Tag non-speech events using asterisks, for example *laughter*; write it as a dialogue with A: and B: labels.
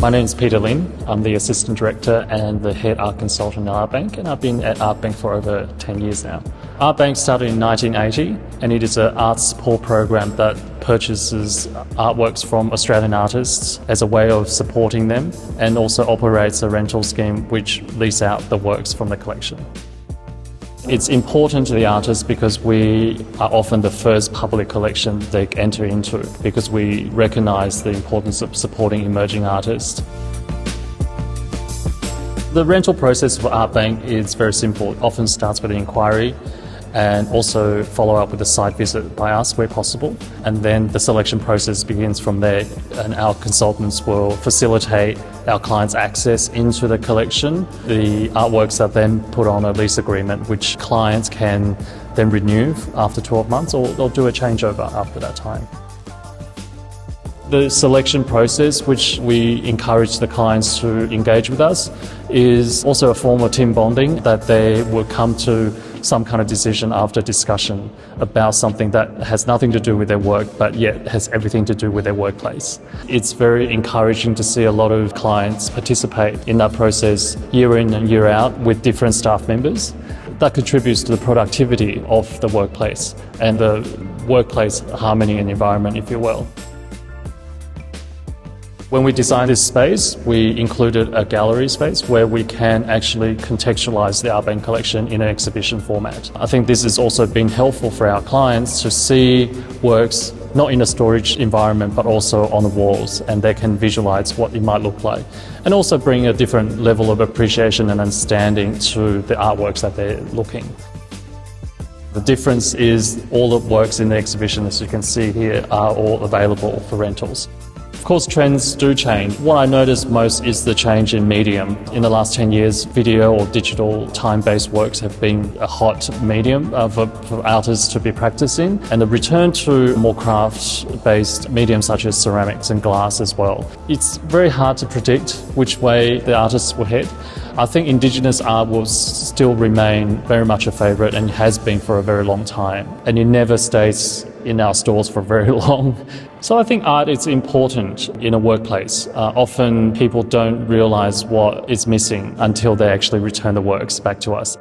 A: My name is Peter Lin. I'm the Assistant Director and the Head Art Consultant at Art Bank, and I've been at Art Bank for over 10 years now. Art Bank started in 1980, and it is an art support program that purchases artworks from Australian artists as a way of supporting them, and also operates a rental scheme which leases out the works from the collection. It's important to the artists because we are often the first public collection they enter into because we recognise the importance of supporting emerging artists. The rental process for Art Bank is very simple. It often starts with an inquiry and also follow up with a site visit by us where possible. And then the selection process begins from there and our consultants will facilitate our clients access into the collection. The artworks are then put on a lease agreement which clients can then renew after 12 months or they'll do a changeover after that time. The selection process, which we encourage the clients to engage with us, is also a form of team bonding that they will come to some kind of decision after discussion about something that has nothing to do with their work but yet has everything to do with their workplace. It's very encouraging to see a lot of clients participate in that process year in and year out with different staff members. That contributes to the productivity of the workplace and the workplace harmony and environment, if you will. When we designed this space, we included a gallery space where we can actually contextualize the Art Bank collection in an exhibition format. I think this has also been helpful for our clients to see works not in a storage environment but also on the walls and they can visualize what it might look like and also bring a different level of appreciation and understanding to the artworks that they're looking. The difference is all the works in the exhibition as you can see here are all available for rentals. Of course, trends do change. What I notice most is the change in medium. In the last 10 years, video or digital time-based works have been a hot medium uh, for, for artists to be practicing, and the return to more craft-based mediums such as ceramics and glass as well. It's very hard to predict which way the artists will head. I think Indigenous art will still remain very much a favourite and has been for a very long time. And it never stays in our stores for very *laughs* long. So I think art is important in a workplace. Uh, often people don't realise what is missing until they actually return the works back to us.